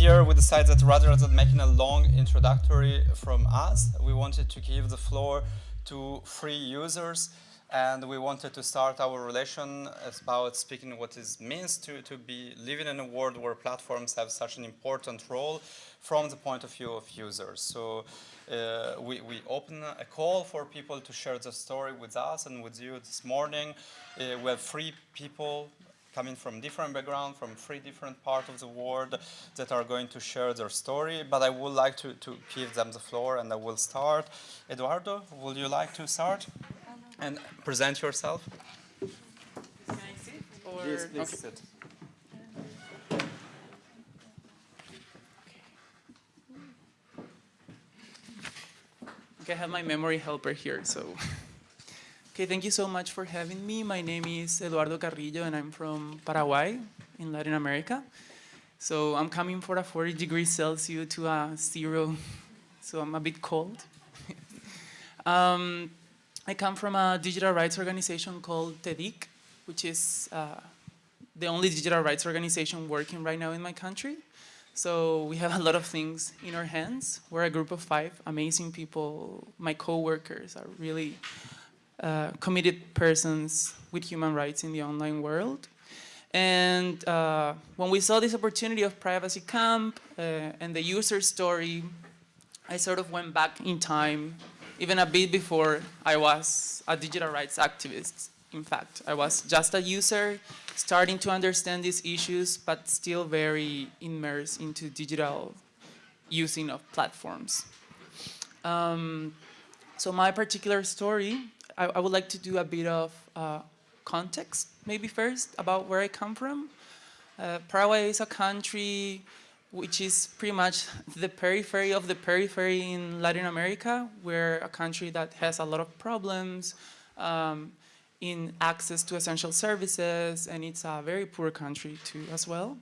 year we decided that rather than making a long introductory from us, we wanted to give the floor to free users and we wanted to start our relation about speaking what it means to, to be living in a world where platforms have such an important role from the point of view of users. So uh, we, we open a call for people to share the story with us and with you this morning. Uh, we have three people coming from different backgrounds, from three different parts of the world that are going to share their story. But I would like to, to give them the floor and I will start. Eduardo, would you like to start? and present yourself. Can I sit? Or? Yes, please okay. sit. Okay, I have my memory helper here, so. Okay, thank you so much for having me. My name is Eduardo Carrillo and I'm from Paraguay in Latin America. So I'm coming for a 40 degrees Celsius to a zero, so I'm a bit cold. um, I come from a digital rights organization called TEDIC, which is uh, the only digital rights organization working right now in my country. So we have a lot of things in our hands. We're a group of five amazing people. My co-workers are really uh, committed persons with human rights in the online world. And uh, when we saw this opportunity of Privacy Camp uh, and the user story, I sort of went back in time even a bit before I was a digital rights activist. In fact, I was just a user starting to understand these issues, but still very immersed into digital using of platforms. Um, so my particular story, I, I, would like to do a bit of uh, context, maybe first, about where I come from. Uh, Paraguay is a country which is pretty much the periphery of the periphery in Latin America. We're a country that has a lot of problems um, in access to essential services, and it's a very poor country too as well.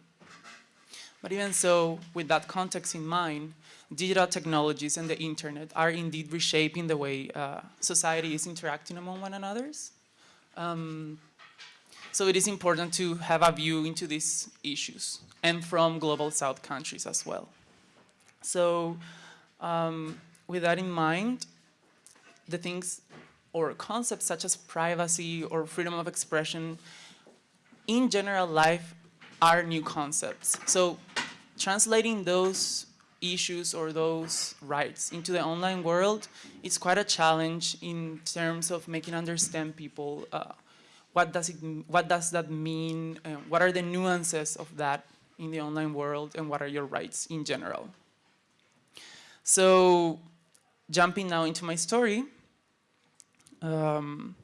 But even so, with that context in mind, digital technologies and the internet are indeed reshaping the way uh, society is interacting among one another. Um, so it is important to have a view into these issues and from global south countries as well. So um, with that in mind, the things or concepts such as privacy or freedom of expression in general life are new concepts. So translating those issues or those rights into the online world is quite a challenge in terms of making understand people uh, what does it what does that mean uh, what are the nuances of that in the online world and what are your rights in general. So jumping now into my story, um,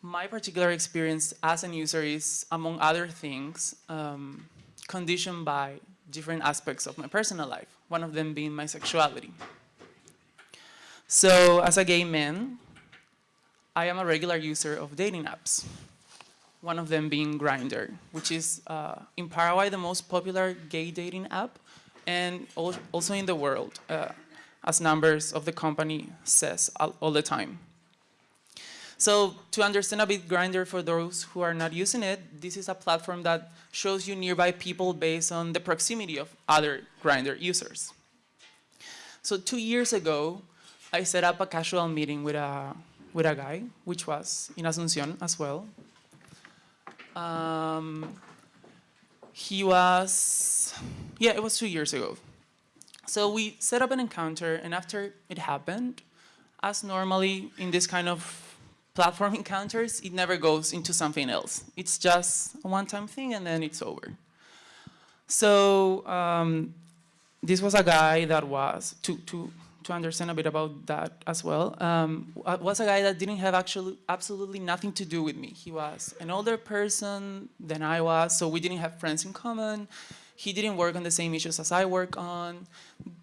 my particular experience as a user is, among other things, um, conditioned by different aspects of my personal life, one of them being my sexuality. So as a gay man, I am a regular user of dating apps one of them being Grindr, which is uh, in Paraguay the most popular gay dating app, and also in the world, uh, as numbers of the company says all, all, the time. So to understand a bit Grindr for those who are not using it, this is a platform that shows you nearby people based on the proximity of other Grindr users. So two years ago, I set up a casual meeting with a, with a guy, which was in Asunción as well, um, he was, yeah, it was two years ago. So we set up an encounter, and after it happened, as normally in this kind of platform encounters, it never goes into something else. It's just a one-time thing, and then it's over. So um, this was a guy that was, to, to to understand a bit about that as well, um, was a guy that didn't have actually absolutely nothing to do with me. He was an older person than I was, so we didn't have friends in common. He didn't work on the same issues as I work on.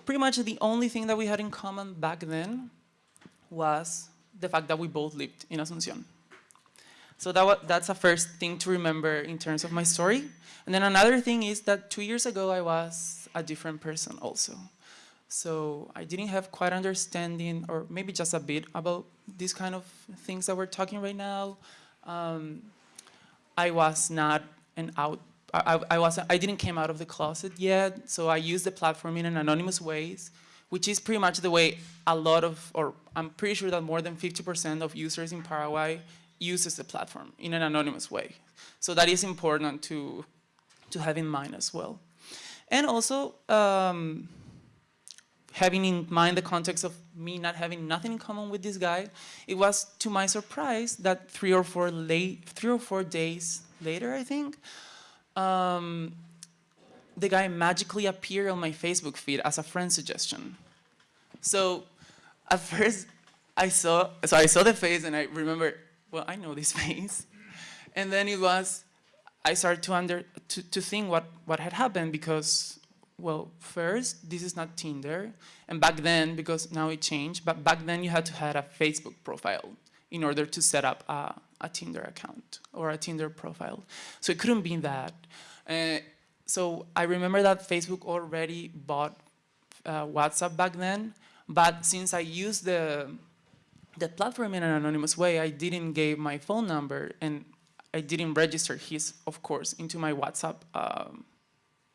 Pretty much the only thing that we had in common back then was the fact that we both lived in Asunción. So that that's a first thing to remember in terms of my story. And then another thing is that two years ago, I was a different person also. So I didn't have quite understanding, or maybe just a bit, about these kind of things that we're talking right now. Um, I was not an out, I, I was I didn't came out of the closet yet, so I used the platform in an anonymous ways, which is pretty much the way a lot of, or I'm pretty sure that more than 50% of users in Paraguay uses the platform in an anonymous way. So that is important to, to have in mind as well. And also, um, having in mind the context of me not having nothing in common with this guy, it was to my surprise that three or four late, three or four days later, I think, um, the guy magically appeared on my Facebook feed as a friend suggestion. So at first I saw, so I saw the face and I remember, well, I know this face. And then it was, I started to, under, to, to think what, what had happened because, well, first, this is not Tinder. And back then, because now it changed, but back then you had to have a Facebook profile in order to set up a, a Tinder account or a Tinder profile. So it couldn't be that. Uh, so I remember that Facebook already bought uh, WhatsApp back then, but since I used the, the platform in an anonymous way, I didn't give my phone number and I didn't register his, of course, into my WhatsApp um,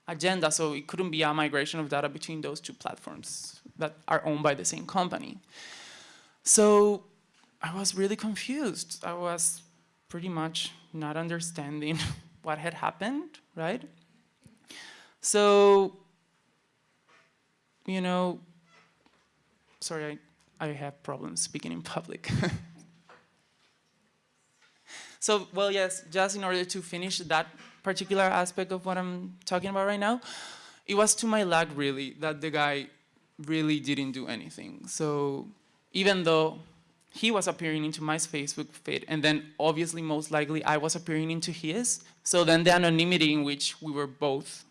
agenda, so it couldn't be a migration of data between those two platforms that are owned by the same company. So I was really confused. I was pretty much not understanding what had happened, right? So, you know, sorry, I, I have problems speaking in public. so, well, yes, just in order to finish that particular aspect of what I'm talking about right now, it was to my luck, really, that the guy really didn't do anything. So even though he was appearing into my Facebook feed, and then obviously, most likely, I was appearing into his, so then the anonymity in which we were both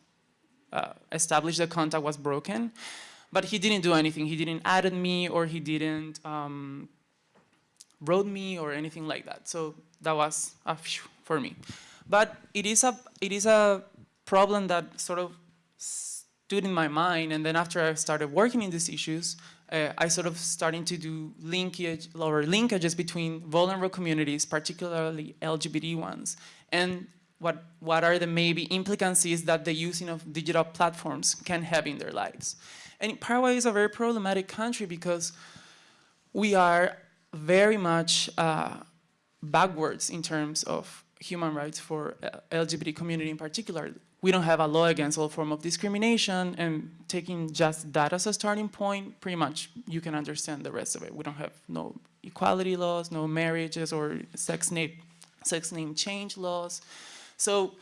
uh, established the contact was broken. But he didn't do anything. He didn't add me or he didn't um, wrote me or anything like that. So that was a phew for me. But it is a it is a problem that sort of stood in my mind. And then after I started working in these issues, uh, I sort of starting to do linkage or linkages between vulnerable communities, particularly LGBT ones, and what, what are the maybe implicancies that the using of digital platforms can have in their lives. And Paraguay is a very problematic country because we are very much uh, backwards in terms of human rights for uh, LGBT community in particular. We don't have a law against all form of discrimination and taking just that as a starting point, pretty much you can understand the rest of it. We don't have no equality laws, no marriages or sex name, sex name change laws. So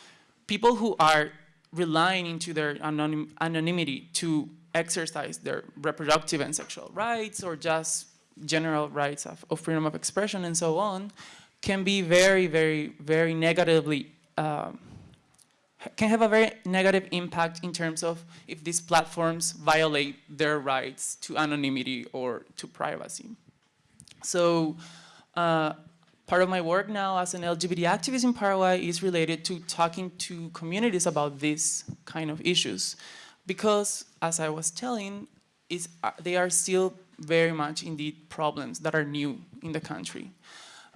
people who are relying into their anonym, anonymity to exercise their reproductive and sexual rights or just general rights of, of freedom of expression and so on can be very, very, very negatively, um, can have a very negative impact in terms of if these platforms violate their rights to anonymity or to privacy. So uh, Part of my work now as an LGBT activist in Paraguay is related to talking to communities about these kind of issues. Because, as I was telling, is, uh, they are still very much indeed problems that are new in the country.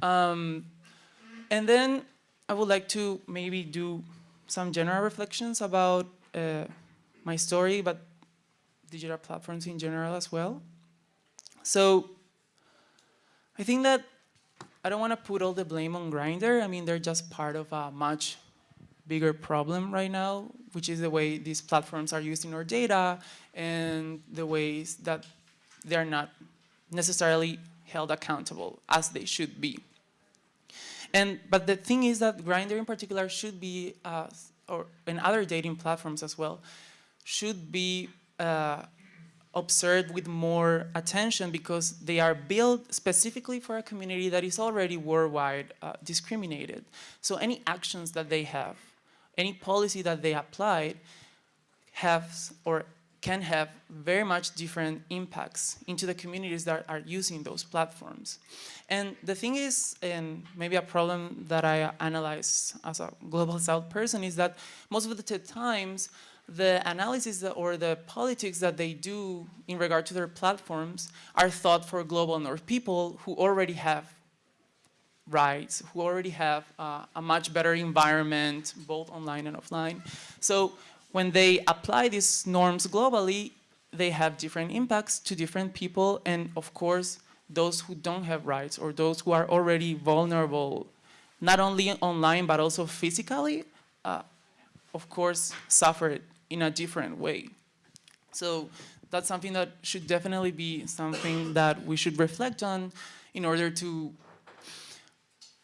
Um, and then I would like to maybe do some general reflections about uh, my story, but digital platforms in general as well. So I think that I don't want to put all the blame on Grindr. I mean, they're just part of a much bigger problem right now, which is the way these platforms are using our data and the ways that they're not necessarily held accountable as they should be. And, but the thing is that Grindr in particular should be, uh, or and other dating platforms as well, should be uh, observed with more attention because they are built specifically for a community that is already worldwide uh, discriminated. So any actions that they have, any policy that they applied has or can have very much different impacts into the communities that are using those platforms. And the thing is, and maybe a problem that I analyze as a Global South person is that most of the times the analysis or the politics that they do in regard to their platforms are thought for global north people who already have rights, who already have uh, a much better environment, both online and offline. So when they apply these norms globally, they have different impacts to different people, and of course, those who don't have rights or those who are already vulnerable, not only online but also physically, uh, of course, suffer in a different way. So that's something that should definitely be something that we should reflect on in order to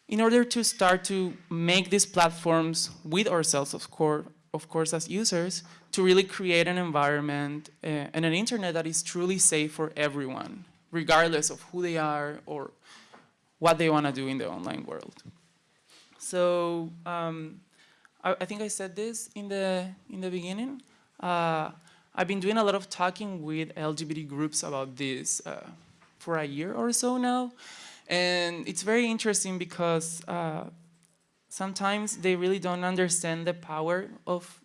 in order to start to make these platforms with ourselves, of course, of course, as users, to really create an environment uh, and an internet that is truly safe for everyone, regardless of who they are or what they want to do in the online world. So um, I, I, think I said this in the in the beginning. Uh, I've been doing a lot of talking with LGBT groups about this uh, for a year or so now. And it's very interesting because uh, sometimes they really don't understand the power of,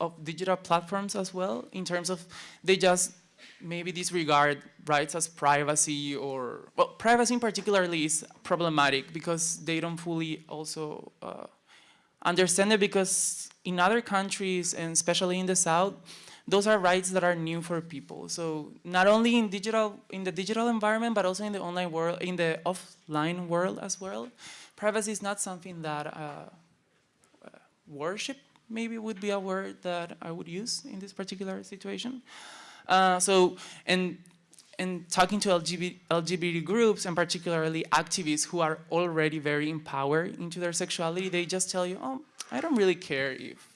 of digital platforms as well in terms of they just maybe disregard rights as privacy or, well, privacy in particularly is problematic because they don't fully also uh, understand it because in other countries and especially in the South, those are rights that are new for people. So not only in digital, in the digital environment, but also in the online world, in the offline world as well. Privacy is not something that uh, uh, worship maybe would be a word that I would use in this particular situation. Uh, so, and and talking to LGBT, LGBT, groups and particularly activists who are already very empowered into their sexuality, they just tell you, oh, I don't really care if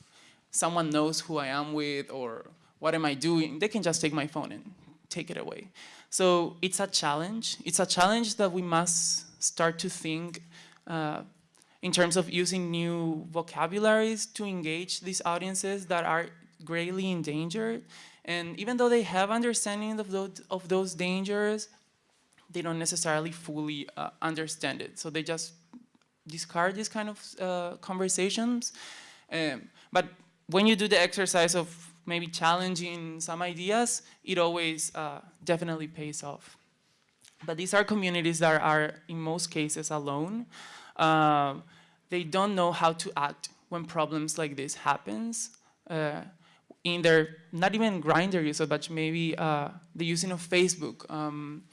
someone knows who I am with or what am I doing, they can just take my phone and take it away. So it's a challenge. It's a challenge that we must start to think uh, in terms of using new vocabularies to engage these audiences that are greatly endangered. And even though they have understanding of those, of those dangers, they don't necessarily fully uh, understand it. So they just discard these kind of uh, conversations. Um, but when you do the exercise of maybe challenging some ideas, it always uh, definitely pays off. But these are communities that are, in most cases, alone. Uh, they don't know how to act when problems like this happens. Uh, in their, not even Grindr use, but maybe uh, the using of Facebook. Um,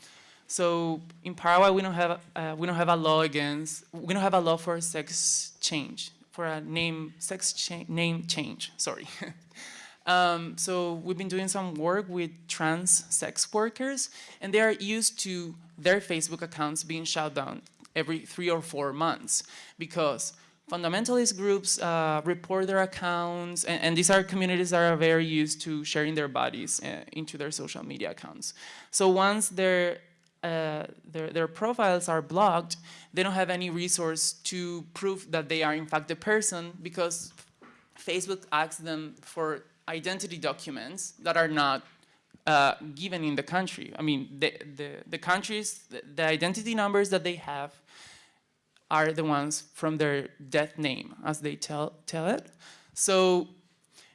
so in Paraguay, we don't have uh, we don't have a law against we don't have a law for sex change for a name sex cha name change. Sorry. Um, so we've been doing some work with trans sex workers, and they are used to their Facebook accounts being shut down every three or four months because fundamentalist groups uh, report their accounts, and, and, these are communities that are very used to sharing their bodies uh, into their social media accounts. So once their, uh, their, their profiles are blocked, they don't have any resource to prove that they are in fact the person because Facebook asks them for identity documents that are not uh, given in the country. I mean, the, the, the countries, the, the, identity numbers that they have are the ones from their death name, as they tell, tell it. So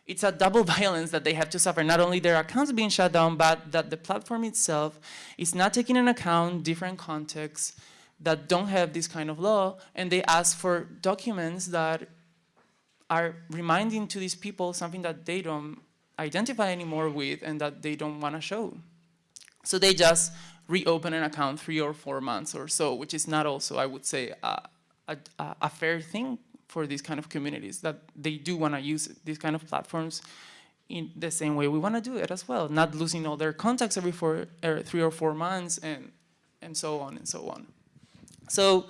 it's a double violence that they have to suffer, not only their accounts being shut down, but that the platform itself is not taking into account different contexts that don't have this kind of law, and they ask for documents that are reminding to these people something that they don't identify anymore with and that they don't want to show. So they just reopen an account three or four months or so, which is not also, I would say, a, a, a fair thing for these kind of communities, that they do want to use these kind of platforms in the same way we want to do it as well, not losing all their contacts every four, er, three or four months and, and so on and so on. So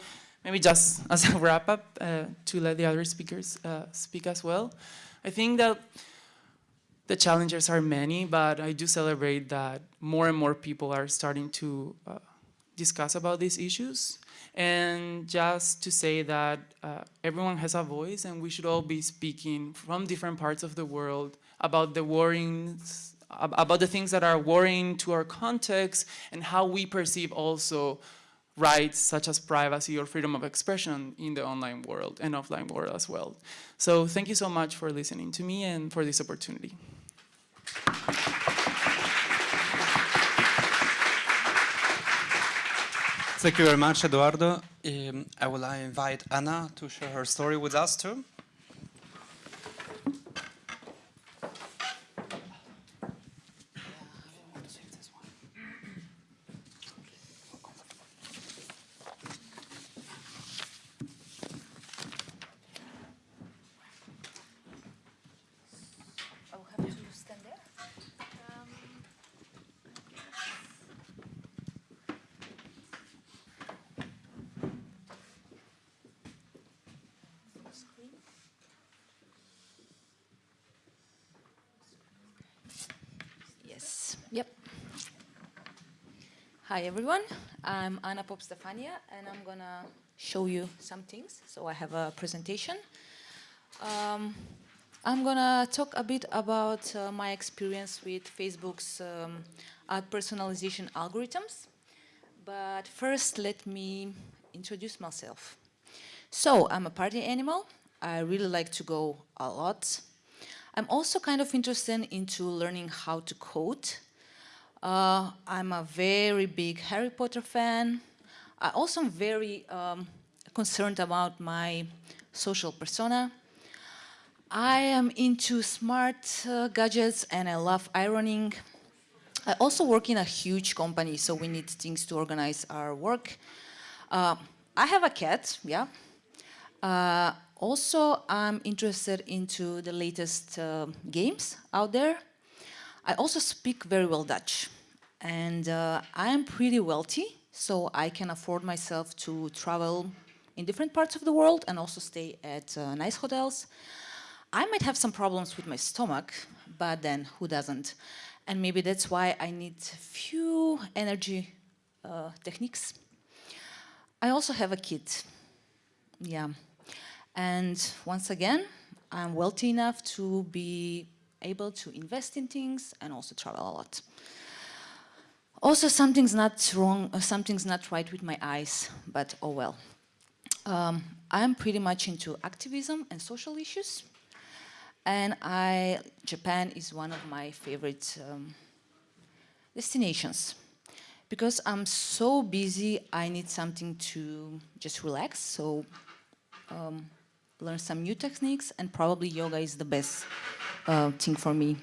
maybe just as a wrap up uh, to let the other speakers uh, speak as well. I think that the challenges are many, but I do celebrate that more and more people are starting to uh, discuss about these issues. And just to say that uh, everyone has a voice and we should all be speaking from different parts of the world about the worryings, about the things that are worrying to our context and how we perceive also rights such as privacy or freedom of expression in the online world and offline world as well. So thank you so much for listening to me and for this opportunity. Thank you very much, Eduardo. Um, I will invite Anna to share her story with us too. I will have to stand there. Yes, yep. Hi everyone, I'm Anna Pop Stefanija and I'm gonna show you some things. So I have a presentation. Um, I'm gonna talk a bit about uh, my experience with Facebook's um, ad personalization algorithms. But first, let me introduce myself. So, I'm a party animal. I really like to go a lot. I'm also kind of interested into learning how to code. Uh, I'm a very big Harry Potter fan. I also am very um, concerned about my social persona. I am into smart uh, gadgets and I love ironing. I also work in a huge company, so we need things to organize our work. Uh, I have a cat, yeah. Uh, also, I'm interested into the latest uh, games out there. I also speak very well Dutch. And uh, I am pretty wealthy, so I can afford myself to travel in different parts of the world and also stay at uh, nice hotels. I might have some problems with my stomach, but then who doesn't? And maybe that's why I need few energy uh, techniques. I also have a kid, yeah. And once again, I'm wealthy enough to be able to invest in things and also travel a lot. Also, something's not wrong, uh, something's not right with my eyes, but oh well. Um, I'm pretty much into activism and social issues. And I, Japan is one of my favorite um, destinations. Because I'm so busy, I need something to just relax. So um, learn some new techniques and probably yoga is the best uh, thing for me.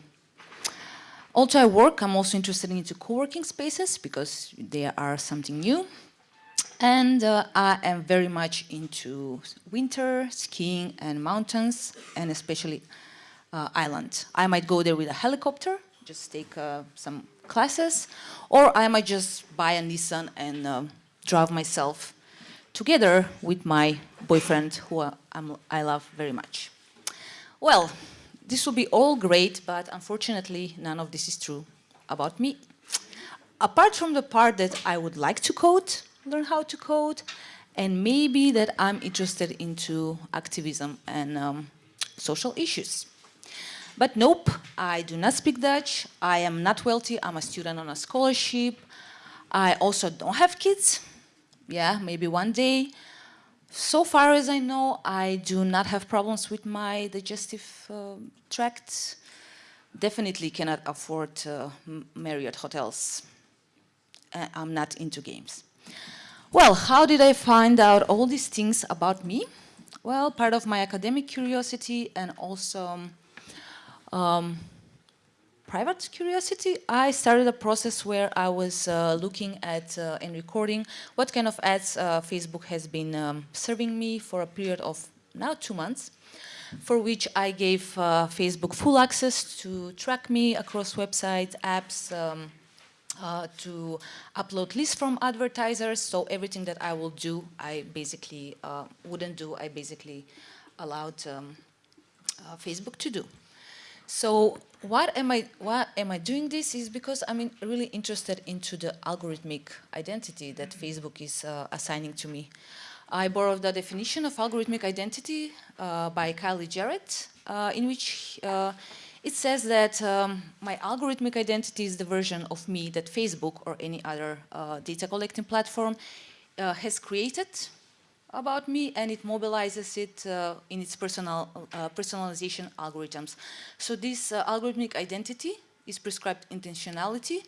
Also I work, I'm also interested into co-working spaces because they are something new. And uh, I am very much into winter, skiing and mountains, and especially uh, island. I might go there with a helicopter, just take uh, some classes, or I might just buy a Nissan and uh, drive myself together with my boyfriend, who I'm, I love very much. Well, this will be all great, but unfortunately, none of this is true about me. Apart from the part that I would like to code, learn how to code, and maybe that I'm interested into activism and um, social issues. But nope, I do not speak Dutch. I am not wealthy. I'm a student on a scholarship. I also don't have kids. Yeah, maybe one day. So far as I know, I do not have problems with my digestive uh, tract. Definitely cannot afford uh, Marriott hotels. Uh, I'm not into games. Well, how did I find out all these things about me? Well, part of my academic curiosity and also um, private curiosity, I started a process where I was uh, looking at uh, and recording what kind of ads uh, Facebook has been um, serving me for a period of now two months, for which I gave uh, Facebook full access to track me across websites, apps, um, uh, to upload lists from advertisers. So everything that I will do, I basically uh, wouldn't do, I basically allowed um, Facebook to do. So what am I why am I doing this is because I'm really interested into the algorithmic identity that Facebook is uh, assigning to me. I borrowed the definition of algorithmic identity uh, by Kylie Jarrett, uh, in which uh, it says that um, my algorithmic identity is the version of me that Facebook or any other uh, data collecting platform uh, has created about me and it mobilizes it uh, in its personal uh, personalization algorithms. So this uh, algorithmic identity is prescribed intentionality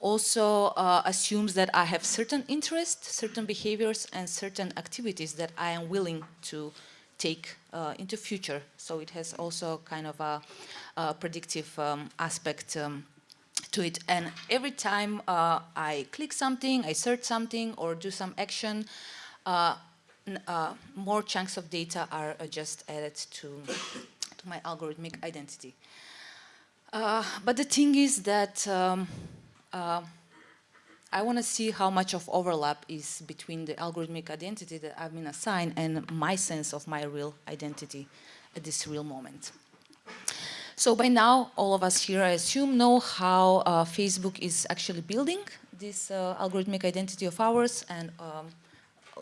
also uh, assumes that I have certain interests, certain behaviors, and certain activities that I am willing to take uh, into future. So it has also kind of a, a predictive um, aspect um, to it. And every time uh, I click something, I search something, or do some action, uh, uh, more chunks of data are uh, just added to, to my algorithmic identity. Uh, but the thing is that um, uh, I want to see how much of overlap is between the algorithmic identity that I've been assigned and my sense of my real identity at this real moment. So by now, all of us here, I assume, know how uh, Facebook is actually building this uh, algorithmic identity of ours and um,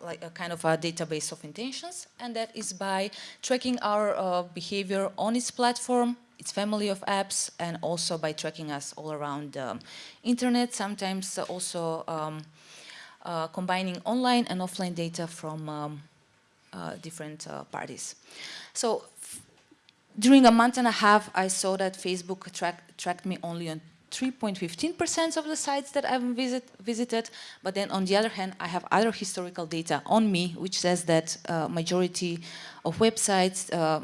like a kind of a database of intentions. And that is by tracking our uh, behavior on its platform its family of apps and also by tracking us all around the um, internet, sometimes also um, uh, combining online and offline data from um, uh, different uh, parties. So during a month and a half, I saw that Facebook track, tracked me only on 3.15% of the sites that I've visit, visited, but then on the other hand, I have other historical data on me, which says that uh, majority of websites uh,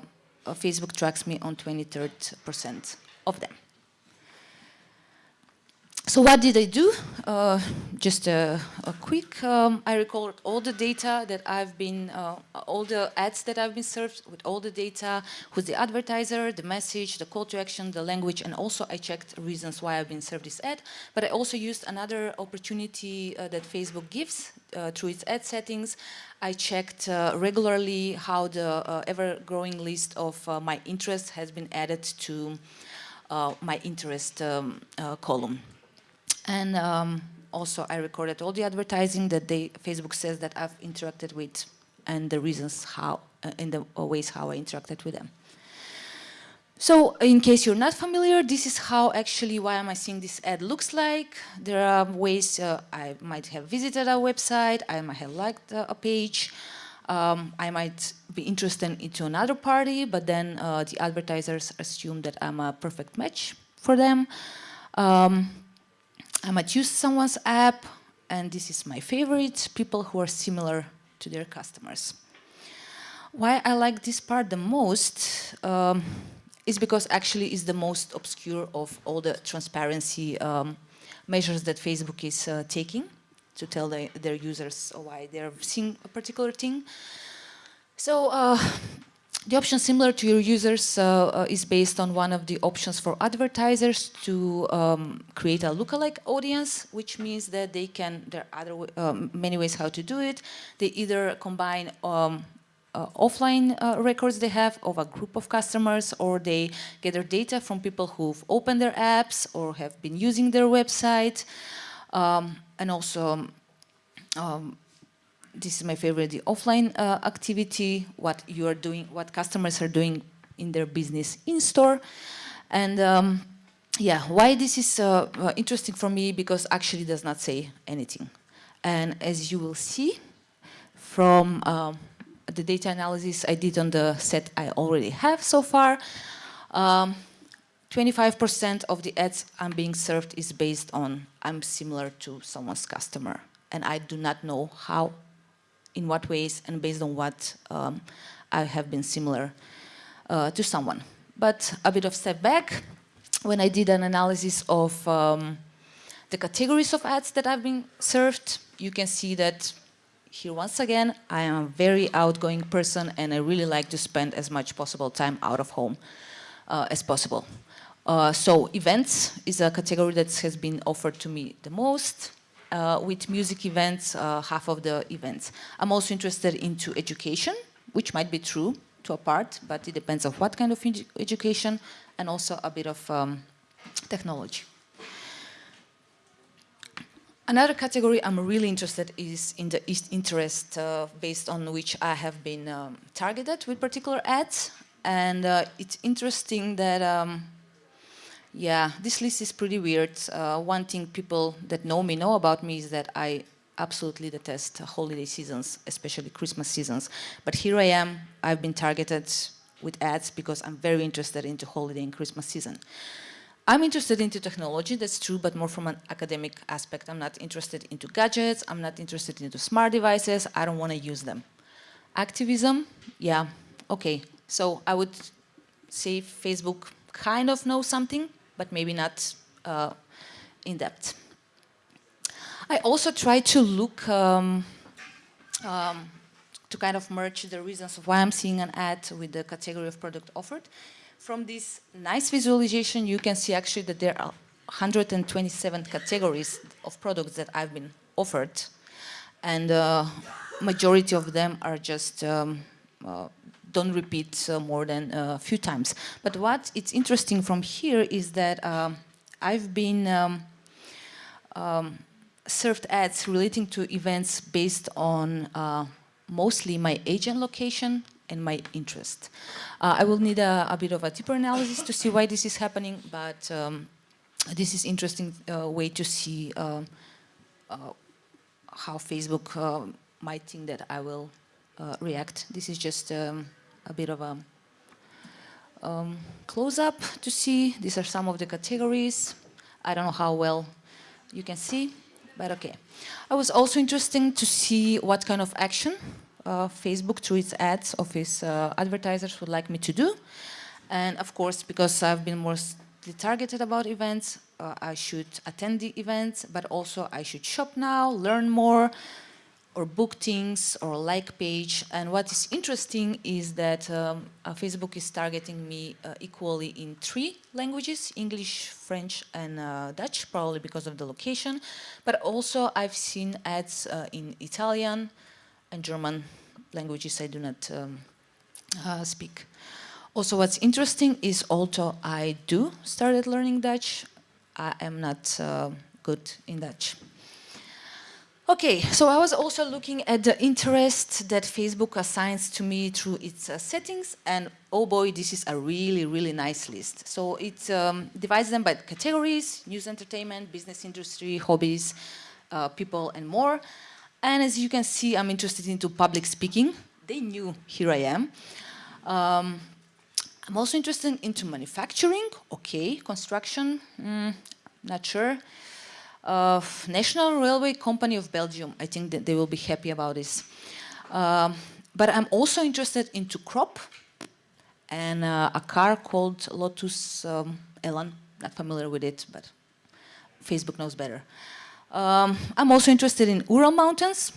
Facebook tracks me on 23rd percent of them. So what did I do? Uh, just a, a quick, um, I recorded all the data that I've been, uh, all the ads that I've been served with all the data, who's the advertiser, the message, the call to action, the language, and also I checked reasons why I've been served this ad. But I also used another opportunity uh, that Facebook gives uh, through its ad settings. I checked uh, regularly how the uh, ever-growing list of my interests has been added to my interest um, column. And um, also I recorded all the advertising that they, Facebook says that I've interacted with and the reasons how, uh, in the ways how I interacted with them. So in case you're not familiar, this is how actually why am I seeing this ad looks like. There are ways uh, I might have visited a website, I might have liked a page, um, I might be interested into another party, but then uh, the advertisers assume that I'm a perfect match for them. Um, I might use someone's app, and this is my favorite, people who are similar to their customers. Why I like this part the most um, is because actually it's the most obscure of all the transparency um, measures that Facebook is uh, taking to tell the, their users why they're seeing a particular thing. So uh, the option similar to your users uh, uh, is based on one of the options for advertisers to um, create a lookalike audience, which means that they can, there are other, um, many ways how to do it. They either combine um, uh, offline uh, records they have of a group of customers or they gather data from people who've opened their apps or have been using their website. Um, and also um, this is my favorite, the offline uh, activity, what you are doing, what customers are doing in their business in store. And um, yeah, why this is uh, uh, interesting for me, because actually does not say anything. And as you will see from um, the data analysis I did on the set I already have so far, 25% um, of the ads I'm being served is based on I'm similar to someone's customer and I do not know how in what ways and based on what um, I have been similar uh, to someone. But a bit of step back, when I did an analysis of um, the categories of ads that I've been served, you can see that here once again, I am a very outgoing person and I really like to spend as much possible time out of home uh, as possible. Uh, so events is a category that has been offered to me the most with music events, uh, half of the events. I'm also interested into education, which might be true to a part, but it depends on what kind of edu education, and also a bit of um, technology. Another category I'm really interested is in the interest uh, based on which I have been um, targeted with particular ads. And uh, it's interesting that um, yeah, this list is pretty weird. Uh, one thing people that know me know about me is that I absolutely detest holiday seasons, especially Christmas seasons. But here I am, I've been targeted with ads because I'm very interested into holiday and Christmas season. I'm interested into technology, that's true, but more from an academic aspect. I'm not interested into gadgets, I'm not interested into smart devices, I don't want to use them. Activism, yeah, okay. So I would say Facebook kind of knows something, but maybe not uh, in depth. I also try to look um, um, to kind of merge the reasons of why I'm seeing an ad with the category of product offered. From this nice visualization, you can see actually that there are 127 categories of products that I've been offered. And uh, majority of them are just, um, uh, don't repeat uh, more than a few times. But what it's interesting from here is that um, I've been um, um, served ads relating to events based on uh, mostly my agent location and my interest. Uh, I will need a, a, bit of a deeper analysis to see why this is happening, but um, this is interesting uh, way to see um, uh, how Facebook uh, might think that I will uh, react. This is just um, a bit of a um, close-up to see. These are some of the categories. I don't know how well you can see, but okay. I was also interested to see what kind of action uh, Facebook through its ads of its uh, advertisers would like me to do. And of course, because I've been mostly targeted about events, uh, I should attend the events, but also I should shop now, learn more, or book things or like page. And what is interesting is that um, uh, Facebook is targeting me uh, equally in three languages, English, French, and uh, Dutch, probably because of the location. But also I've seen ads uh, in Italian and German languages I do not um, uh, speak. Also what's interesting is although I do started learning Dutch, I am not good in Dutch. Okay, so I was also looking at the interest that Facebook assigns to me through its uh, settings, and oh boy, this is a really, really nice list. So it um, divides them by categories, news entertainment, business industry, hobbies, uh, people, and more. And as you can see, I'm interested into public speaking. They knew here I am. Um, I'm also interested into manufacturing, okay, construction, mm, not sure uh, National Railway Company of Belgium. I think that they will be happy about this. Um, but I'm also interested into crop and uh, a car called Lotus um, Elan. Not familiar with it, but Facebook knows better. Um, I'm also interested in Ural Mountains.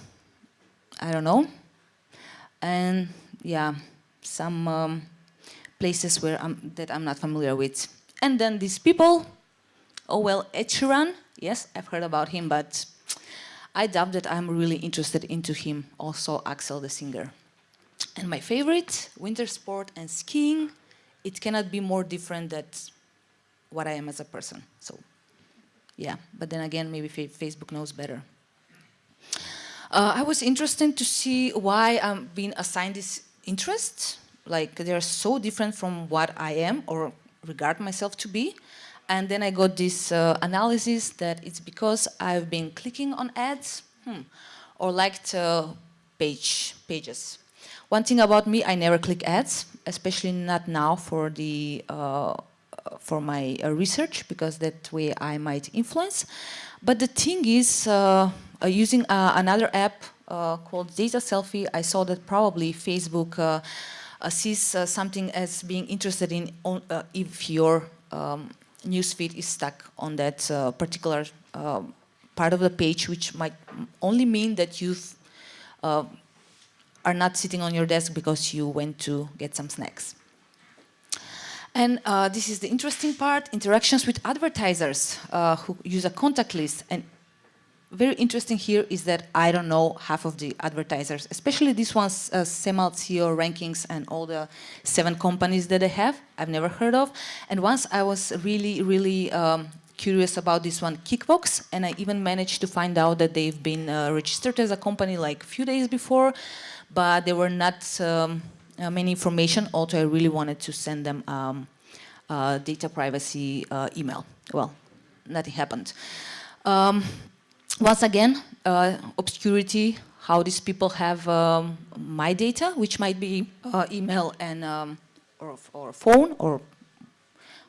I don't know. And yeah, some um, places where I'm, that I'm not familiar with. And then these people, oh well, Ed Yes, I've heard about him, but I doubt that I'm really interested into him, also Axel the singer. And my favorite, winter sport and skiing, it cannot be more different than what I am as a person. So yeah, but then again, maybe Facebook knows better. Uh, I was interested to see why I'm being assigned this interest. Like they're so different from what I am or regard myself to be. And then I got this uh, analysis that it's because I've been clicking on ads hmm, or liked uh, page pages. One thing about me, I never click ads, especially not now for the uh, for my uh, research because that way I might influence. But the thing is, uh, uh, using another app called Data Selfie, I saw that probably Facebook sees something as being interested in if your um, newsfeed is stuck on that uh, particular uh, part of the page, which might only mean that you uh, are not sitting on your desk because you went to get some snacks. And uh, this is the interesting part, interactions with advertisers uh, who use a contact list. And very interesting here is that I don't know half of the advertisers, especially this ones, uh, Semalt SEO rankings and all the seven companies that they have, I've never heard of. And once I was really, really um, curious about this one, Kickbox, and I even managed to find out that they've been uh, registered as a company like a few days before, but there were not um, uh, many information, although I really wanted to send them um, data privacy uh, email. Well, nothing happened. Once again, uh, obscurity, how these people have um, my data, which might be uh, email and um, or, or phone or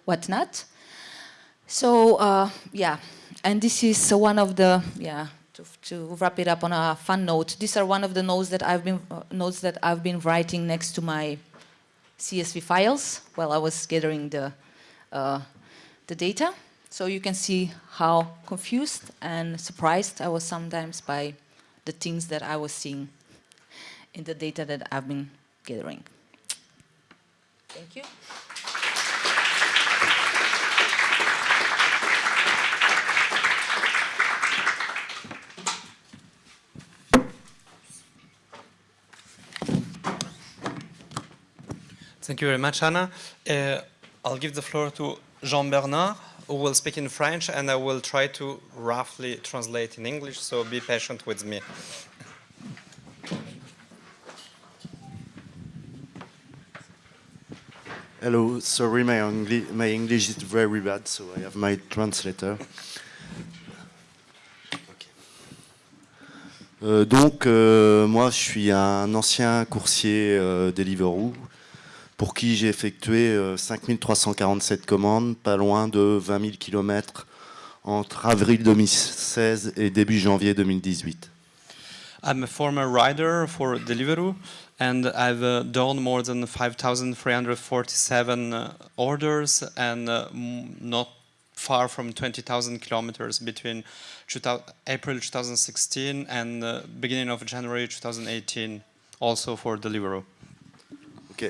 whatnot. So uh, yeah, and this is one of the yeah to, to wrap it up on a fun note. These are one of the notes that I've been uh, notes that I've been writing next to my CSV files while I was gathering the uh, the data. So you can see how confused and surprised I was sometimes by the things that I was seeing in the data that I've been gathering. Thank you. Thank you very much, Anna. Uh, I'll give the floor to Jean-Bernard, who will speak in French, and I will try to roughly translate in English, so be patient with me. Hello, sorry, my, Engli my English is very bad, so I have my translator. Euh, donc, euh, moi, je suis un ancien coursier euh, Deliveroo pour qui j'ai effectué 5347 commandes, pas loin de 20 000 km entre avril 2016 et début janvier 2018. I'm a former rider for Deliveroo and I've uh, done more than 5,347 uh, orders and uh, not far from 20,000 kilometers between April 2016 and uh, beginning of January 2018 also for Deliveroo.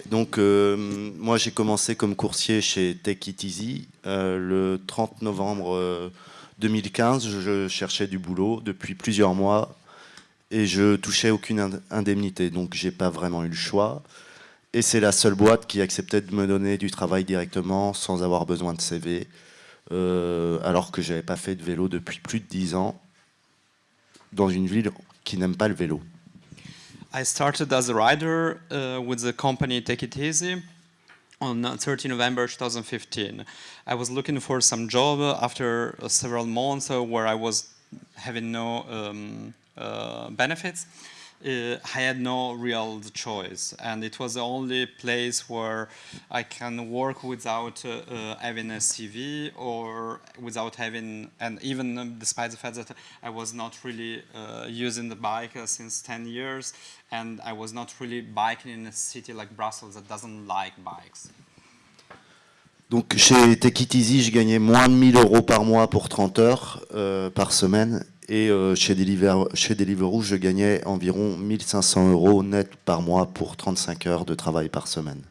Donc euh, moi j'ai commencé comme coursier chez Take It Easy euh, le 30 novembre 2015. Euh, je cherchais du boulot depuis plusieurs mois et je touchais aucune indemnité, donc j'ai pas vraiment eu le choix. Et c'est la seule boîte qui acceptait de me donner du travail directement sans avoir besoin de CV, alors que j'avais pas fait de vélo depuis plus de 10 ans dans une ville qui n'aime pas le vélo. I started as a rider uh, with the company Take Eat Easy on 30 November 2015. I was looking for some job after uh, several months where I was having no um, uh, benefits I had no real choice and it was the only place where I can work without uh, uh, having a CV or without having and even um, despite the fact that I was not really uh, using the bike uh, since 10 years and I was not really biking in a city like Brussels that doesn't like bikes. Donc chez Take Eat Easy, je gagnais moins de 1000 euros par mois pour 30 heures euh, par semaine Et euh, chez, Deliveroo, chez Deliveroo, je gagnais environ 1500 euros net par mois pour 35 heures de travail par semaine.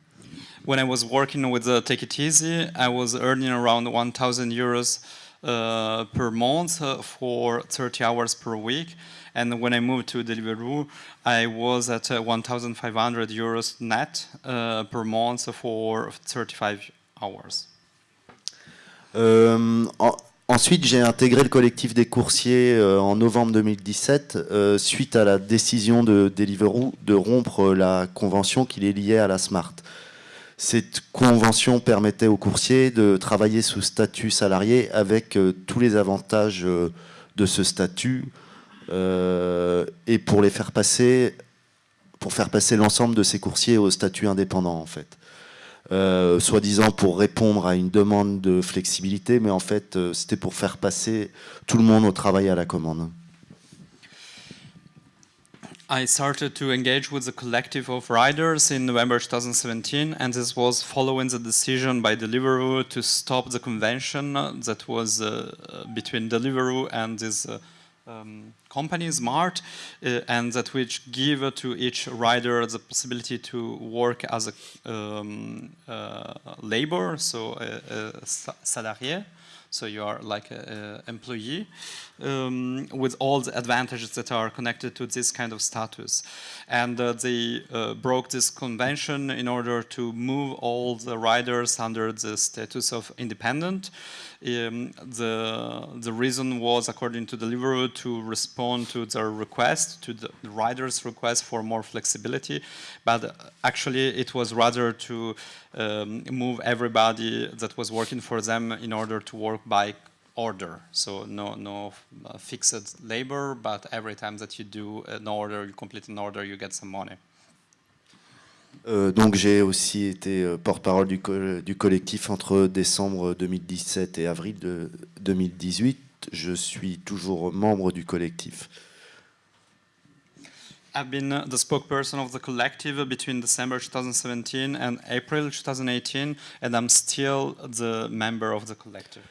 When I was working with uh, Take It Easy, I was earning around 1000 euros uh, per month uh, for 30 hours per week. And when I moved to Deliveroo, I was at uh, 1500 euros net uh, per month for 35 hours. Euh, en, Ensuite, j'ai intégré le collectif des coursiers euh, en novembre 2017 euh, suite à la décision de Deliveroo de rompre la convention qui les liait à la Smart. Cette convention permettait aux coursiers de travailler sous statut salarié avec euh, tous les avantages de ce statut et pour les faire passer, pour faire passer l'ensemble de ces coursiers au statut indépendant en fait. Euh, soi-disant pour répondre à une demande de flexibilité, mais en fait, euh, c'était pour faire passer tout le monde au travail à la commande. I started to engage with the collective of riders in November 2017, and this was following the decision by Deliveroo to stop the convention that was uh, between Deliveroo and this uh, um, company, Smart, uh, and that which give to each rider the possibility to work as a um, uh, labor, so a, a salarié, so you are like an employee, um, with all the advantages that are connected to this kind of status. And uh, they uh, broke this convention in order to move all the riders under the status of independent. Um, the, the reason was, according to Deliveroo, to respond to their request, to the riders' request for more flexibility, but actually it was rather to um, move everybody that was working for them in order to work by order. So no, no uh, fixed labor, but every time that you do an order, you complete an order, you get some money. Euh, donc j'ai aussi été euh, porte-parole du, co- du collectif entre décembre 2017 et avril de 2018. Je suis toujours membre du collectif. I've been uh, the spokesperson of the collective between December 2017 and April 2018, and I'm still the member of the collective.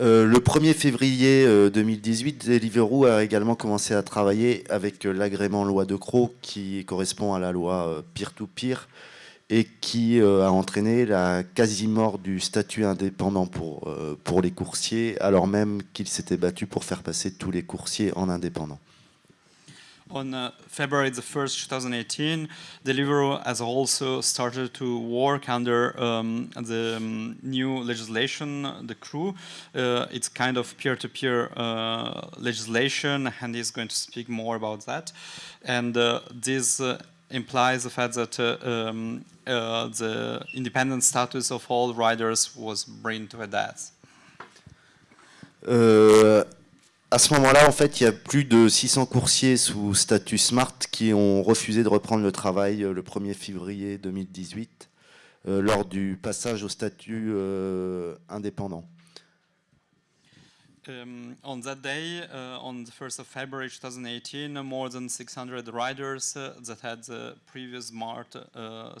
Euh, le 1er février euh, 2018, Deliveroo a également commencé à travailler avec euh, l'agrément loi de Croc qui correspond à la loi euh, peer-to-peer et qui euh, a entraîné la quasi-mort du statut indépendant pour, euh, pour les coursiers, alors même qu'ils s'étaient battus pour faire passer tous les coursiers en indépendants. On uh, February the 1st, 2018, Deliveroo has also started to work under um, the um, new legislation, the Croo. Uh, it's kind of peer-to-peer uh, legislation, and he's going to speak more about that. And uh, this uh, implies the fact that uh, um, the independent status of all riders was brought to a death. À ce moment-là, en fait, il y a plus de 600 coursiers sous statut SMART qui ont refusé de reprendre le travail euh, le 1er février 2018 euh, lors du passage au statut euh, indépendant. Um, on that day, uh, on the 1st of February 2018, uh, more than 600 riders uh, that had the previous SMART uh,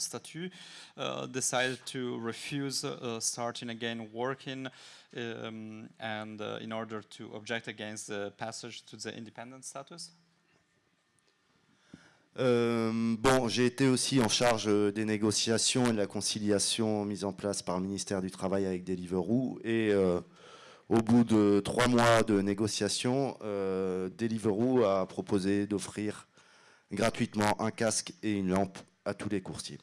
uh, decided to refuse starting again working um, and uh, in order to object against the passage to the independent status? Euh, bon, j'ai été aussi en charge euh, des négociations et de la conciliation mise en place par le ministère du Travail avec Deliveroo. Et euh, au bout de trois mois de négociations, euh, Deliveroo a proposé d'offrir gratuitement un casque et une lampe à tous les coursiers.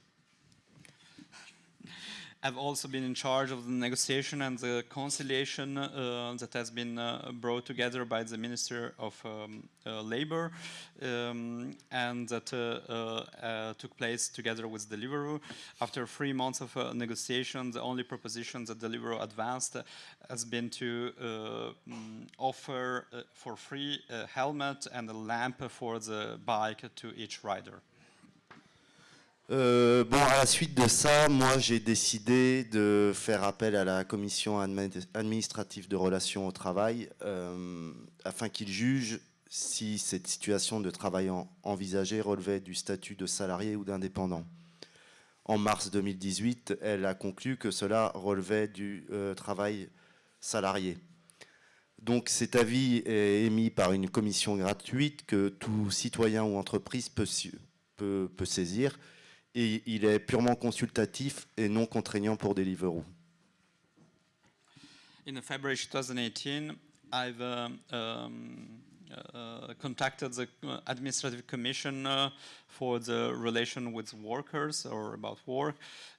I've also been in charge of the negotiation and the conciliation uh, that has been uh, brought together by the Minister of um, uh, Labor um, and that uh, uh, uh, took place together with Deliveroo. After three months of uh, negotiation, the only proposition that Deliveroo advanced has been to mm, offer for free a helmet and a lamp for the bike to each rider. Euh, bon, à la suite de ça, moi j'ai décidé de faire appel à la commission admi- administrative de relations au travail euh, afin qu'il juge si cette situation de travail en- envisagée relevait du statut de salarié ou d'indépendant. En mars 2018, elle a conclu que cela relevait du euh, travail salarié. Donc cet avis est émis par une commission gratuite que tout citoyen ou entreprise peut saisir et il est purement consultatif et non contraignant pour Deliveroo. In February 2018, I've um, um, uh, contacted the uh, administrative commission uh, for the relation with workers or about work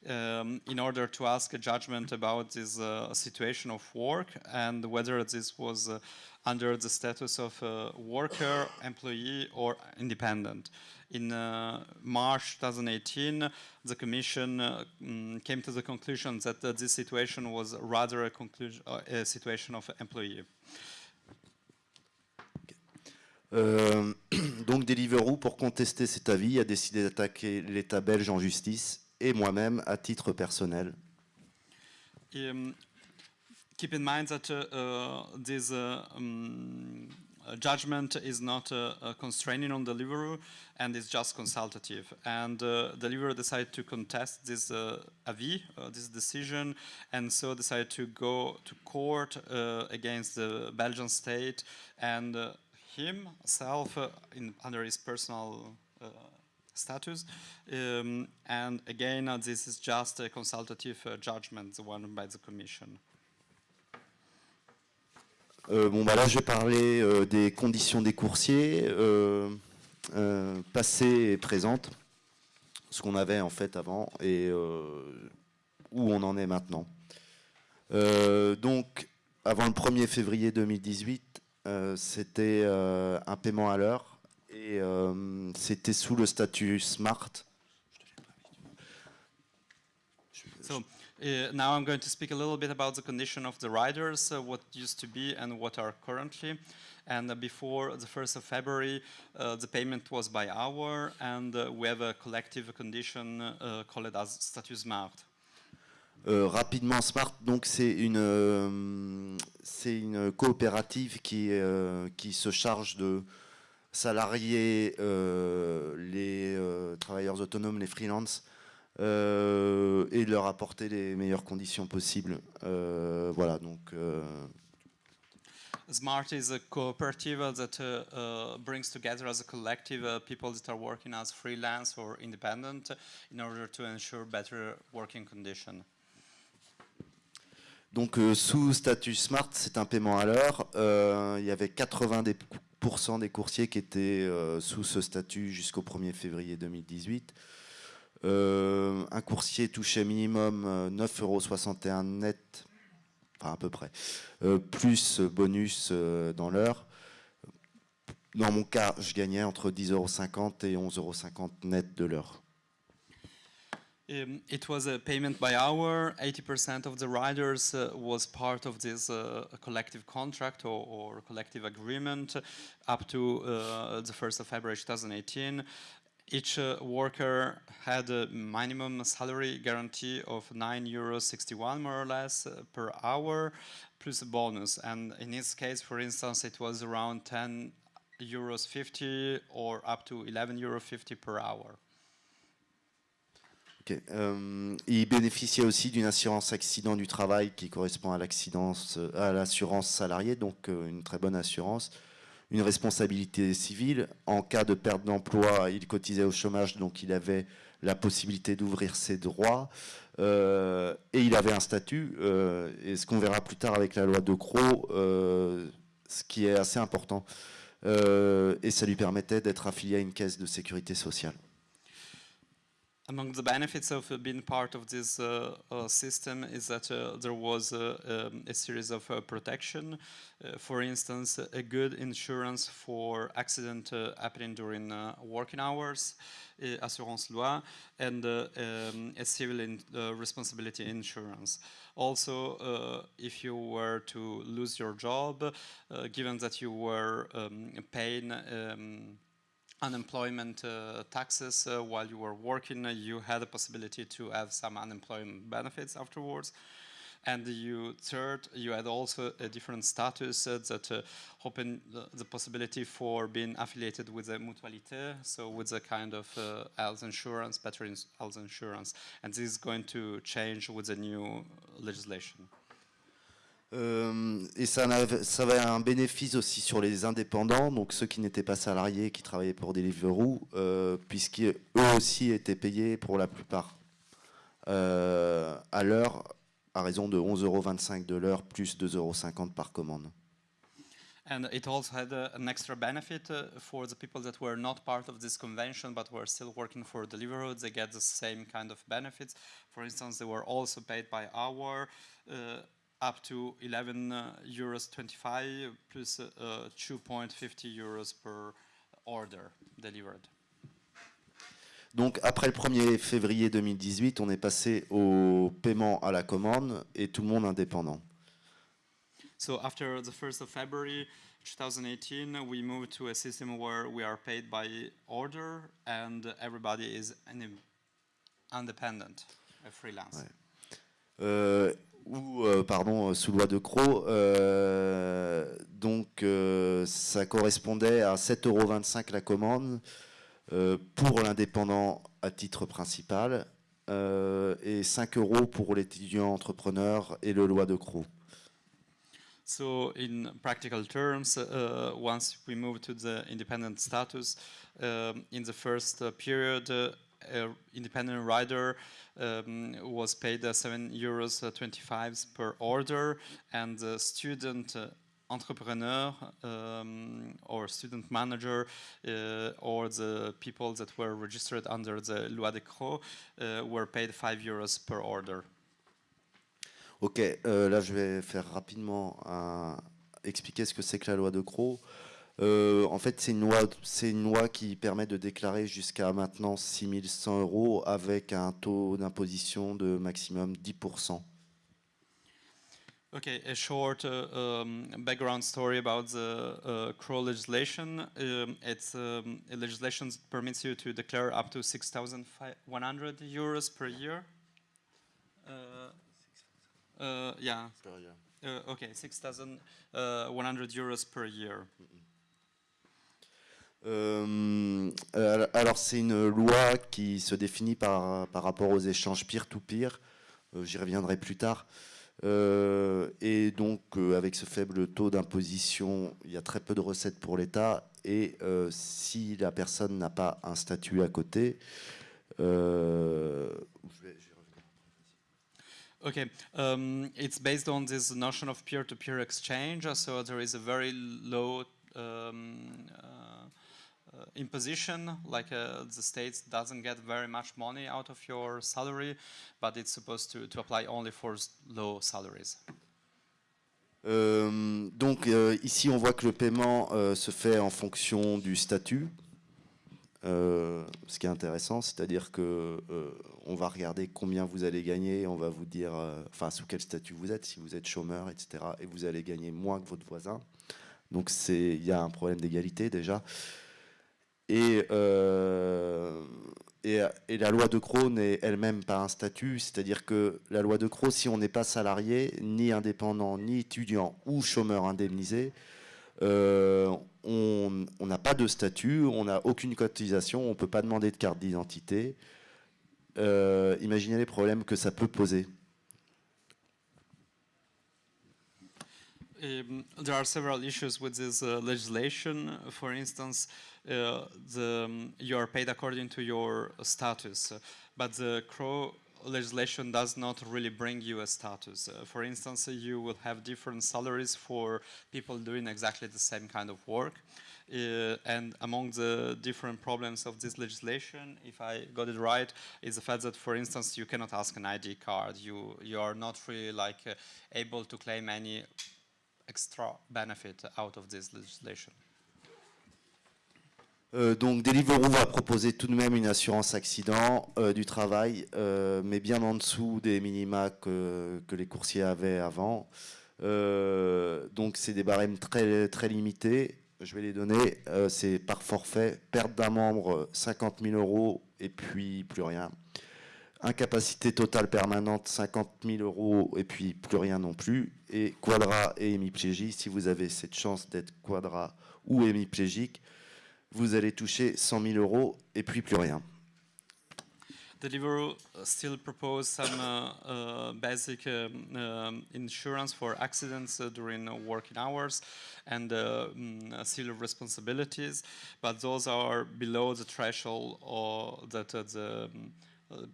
um, in order to ask a judgment about this uh, situation of work and whether this was uh, under the status of worker, employee, or independent. In uh, March 2018, the Commission uh, mm, came to the conclusion that uh, this situation was rather a, conclusion, uh, a situation of employee. Euh, donc Deliveroo, pour contester cet avis, a décidé d'attaquer l'État belge en justice et moi-même à titre personnel. Um, keep in mind that uh, uh, this um, uh, judgment is not constraining on Deliveroo and is just consultative. And uh, Deliveroo decided to contest this uh, avis, uh, this decision, and so decided to go to court uh, against the Belgian state and himself in, under his personal status. Um, and again, uh, this is just a consultative uh, judgment, the one by the Commission. Euh, bon, bah là, je vais parler euh, des conditions des coursiers, euh, passées et présentes, ce qu'on avait en fait avant et où on en est maintenant. Donc, avant le 1er février 2018, euh, c'était un paiement à l'heure et c'était sous le statut SMART. Uh, now I'm going to speak a little bit about the condition of the riders, uh, what used to be and what are currently. And uh, before the 1st of February, uh, the payment was by hour, and uh, we have a collective condition uh, called as statut smart. Euh, rapidement, Smart, donc c'est une, euh, c'est une coopérative qui, euh, qui se charge de salarier les travailleurs autonomes, les freelances, euh, et de leur apporter les meilleures conditions possibles. Euh, voilà, donc euh, Smart is a cooperative that uh, uh, brings together as a collective uh, people that are working as freelance or independent in order to ensure better working conditions. Donc euh, sous statut Smart, c'est un paiement à l'heure. Euh, il y avait 80% des, coursiers qui étaient euh, sous ce statut jusqu'au 1er février 2018. Euh, un coursier touchait minimum euh, 9,61 euros net, enfin à peu près, euh, plus bonus euh, dans l'heure. Dans mon cas, je gagnais entre 10,50 euros et 11,50 euros net de l'heure. Um, it was a payment by hour. 80% of the riders uh, was part of this uh, collective contract or, or, collective agreement up to uh, the 1st of February 2018. Each uh, worker had a minimum salary guarantee of 9 euros 61 more or less uh, per hour plus a bonus. And in this case, for instance, it was around 10 euros 50 or up to 11 euro 50 per hour. Ok. Euh, il bénéficiait aussi d'une assurance accident du travail qui correspond à à l'assurance salariée, donc euh, une très bonne assurance. Une responsabilité civile. En cas de perte d'emploi, il cotisait au chômage, donc il avait la possibilité d'ouvrir ses droits. Euh, et il avait un statut, euh, et ce qu'on verra plus tard avec la loi de Croix, euh, ce qui est assez important. Et ça lui permettait d'être affilié à une caisse de sécurité sociale. Among the benefits of uh, being part of this uh, uh, system is that there was um, a series of protection. For instance, a good insurance for accident happening during working hours, assurance loi, and um, a civil in, responsibility insurance. Also, if you were to lose your job, given that you were um, paying um, unemployment uh, taxes uh, while you were working, uh, you had a possibility to have some unemployment benefits afterwards. And you third, you had also a different status uh, that uh, opened the, the possibility for being affiliated with a mutualité, so with a kind of uh, health insurance, better health insurance. And this is going to change with the new legislation. Euh, et ça, ça avait un bénéfice aussi sur les indépendants, donc ceux qui n'étaient pas salariés, qui travaillaient pour Deliveroo, euh, puisqu'eux aussi étaient payés pour la plupart euh, à l'heure, à raison de 11,25 euros de l'heure, plus 2,50 euros par commande. And it also had uh, an extra benefit uh, for the people that were not part of this convention but were still working for Deliveroo. They get the same kind of benefits. For instance, they were also paid by hour. Uh, up to 11 uh, euros 25 plus uh, uh, 2.50 euros per order delivered. Donc après le 1er février 2018, on est passé au paiement à la commande et tout le monde indépendant. So after the 1st of February 2018, we moved to a system where we are paid by order and everybody is an independent, a freelance. Ouais. Euh, ou euh, pardon, sous loi de Croix, euh, donc euh, ça correspondait à 7,25 euros la commande euh, pour l'indépendant à titre principal euh, et 5 euros pour l'étudiant entrepreneur et le loi de Croix. So in practical terms, uh, once we move to the independent status, um, in the first uh, period, uh, uh, independent rider um, was paid uh, 7 euros 25 per order, and the student uh, entrepreneur um, or student manager uh, or the people that were registered under the Loi de Croo uh, were paid 5 euros per order. Ok, euh, là je vais faire rapidement un- expliquer ce que c'est que la loi de Croo. Euh, en fait, c'est une, loi, c'est une loi qui permet de déclarer jusqu'à maintenant 6100 euros avec un taux d'imposition de maximum 10%. Okay, a short uh, um, background story about the uh, CRO legislation. Um, it's um, a legislation that permits you to declare up to 6,100 euros per year. Uh, uh, yeah, uh, okay, 6,100 euros per year. Euh, alors c'est une loi qui se définit par, par rapport aux échanges peer-to-peer, Euh, j'y reviendrai plus tard. Euh, et donc euh, avec ce faible taux d'imposition, il y a très peu de recettes pour l'État, et euh, si la personne n'a pas un statut à côté, euh. Okay, um, it's based on this notion of peer-to-peer exchange. So there is a very low um, uh, imposition, like uh, the state doesn't get very much money out of your salary, but it's supposed to, to apply only for low salaries. Euh, donc euh, ici on voit que le paiement euh, se fait en fonction du statut, ce qui est intéressant, c'est-à-dire que on va regarder combien vous allez gagner, on va vous dire, enfin sous quel statut vous êtes, si vous êtes chômeur, etc. Et vous allez gagner moins que votre voisin. Donc il y a un problème d'égalité déjà. Et, euh, et, et la loi de Crohn n'est elle-même pas un statut, c'est-à-dire que la loi de Crohn, si on n'est pas salarié, ni indépendant, ni étudiant ou chômeur indemnisé, euh, on on n'a pas de statut, on n'a aucune cotisation, on ne peut pas demander de carte d'identité. Euh, imaginez les problèmes que ça peut poser. Um, there are several issues with this uh, legislation. For instance, uh, the, um, you are paid according to your status, uh, but the Croo legislation does not really bring you a status. Uh, for instance, you will have different salaries for people doing exactly the same kind of work. Uh, and among the different problems of this legislation, if I got it right, is the fact that, for instance, you cannot ask an ID card. You you are not really like uh, able to claim any extra benefit out of this legislation. Euh, donc Deliveroo va proposer tout de même une assurance accident euh, du travail, euh, mais bien en dessous des minima que, que les coursiers avaient avant. Donc c'est des barèmes très, très limités. Je vais les donner. C'est par forfait, perte d'un membre 50 000 euros et puis plus rien. Incapacité totale permanente 50 000 euros et puis plus rien non plus. Et quadra et hémiplégie, si vous avez cette chance d'être quadra ou hémiplégique, vous allez toucher 100 000 euros et puis plus rien. Deliveroo uh, still propose some uh, uh, basic um, um, insurance for accidents uh, during uh, working hours and uh, uh, of responsibilities, but those are below the threshold that uh, the um, uh,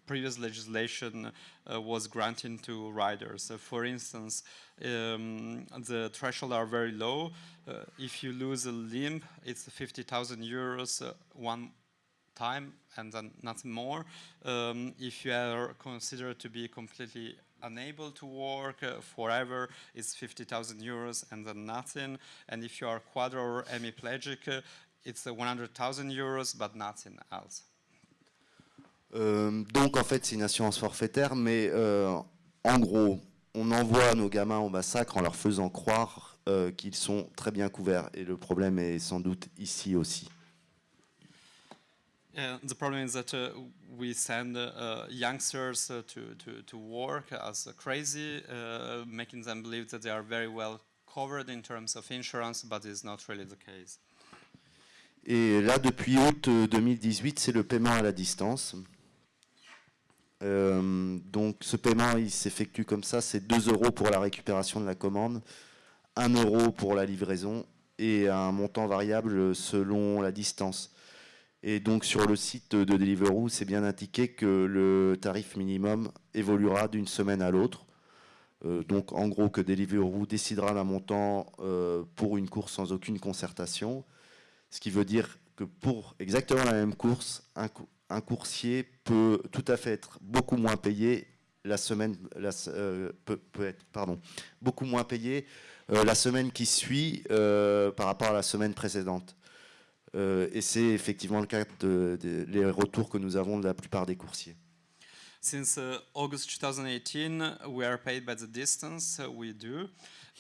previous legislation uh, was granting to riders. Uh, for instance, um, the threshold are very low. Uh, if you lose a limb, it's 50,000 euros uh, one time and then nothing more. Um, if you are considered to be completely unable to work uh, forever, it's 50,000 euros and then nothing. And if you are quadro or hemiplegic, uh, it's uh, 100,000 euros but nothing else. Euh, donc en fait c'est une assurance forfaitaire, mais euh, en gros on envoie nos gamins au massacre en leur faisant croire euh, qu'ils sont très bien couverts. Et le problème est sans doute ici aussi. Uh, the problem is that uh, we send uh, youngsters uh, to, to, to work as crazy, uh, making them believe that they are very well covered in terms of insurance, but it's not really the case. Et là, depuis août euh, 2018, c'est le paiement à la distance. Euh, donc ce paiement, il s'effectue comme ça, c'est 2 euros pour la récupération de la commande, 1 euro pour la livraison et un montant variable selon la distance. Et donc sur le site de Deliveroo, c'est bien indiqué que le tarif minimum évoluera d'une semaine à l'autre. Euh, donc en gros que Deliveroo décidera d'un montant euh, pour une course sans aucune concertation. Ce qui veut dire que pour exactement la même course, un, un coursier peut tout à fait être beaucoup moins payé la semaine la, euh, peut, peut, être pardon, beaucoup moins payé euh, la semaine qui suit euh, par rapport à la semaine précédente. Et c'est effectivement le cas de, retours que nous avons de la plupart des coursiers. Since August 2018, we are paid by the distance uh, we do,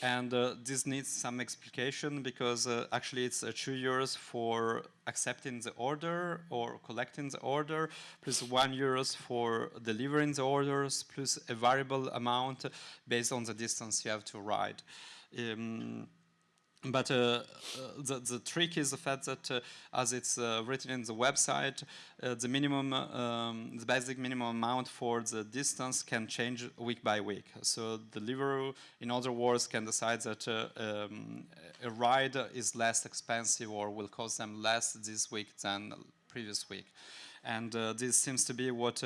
and uh, this needs some explication because uh, actually it's uh, two euros for accepting the order or collecting the order, plus one euros for delivering the orders, plus a variable amount based on the distance you have to ride. Um, but uh, uh, the, the trick is the fact that, uh, as it's uh, written in the website, uh, the minimum, um, the basic minimum amount for the distance can change week by week. So the Deliveroo, in other words, can decide that uh, um, a ride is less expensive or will cost them less this week than previous week. And this seems to be what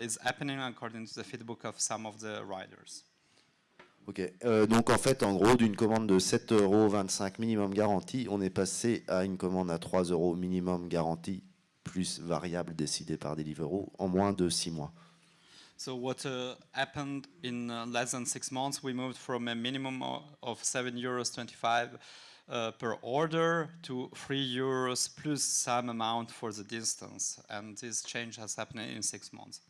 is happening according to the feedback of some of the riders. Ok, euh, donc en fait, en gros, d'une commande de 7,25 euros minimum garantie, on est passé à une commande à 3 euros minimum garantie, plus variable décidée par Deliveroo, en moins de 6 mois. So what uh, happened in uh, less than six months, we moved from a minimum of 7 euros 25 uh, per order to 3 euros plus some amount for the distance. And this change has happened in six months.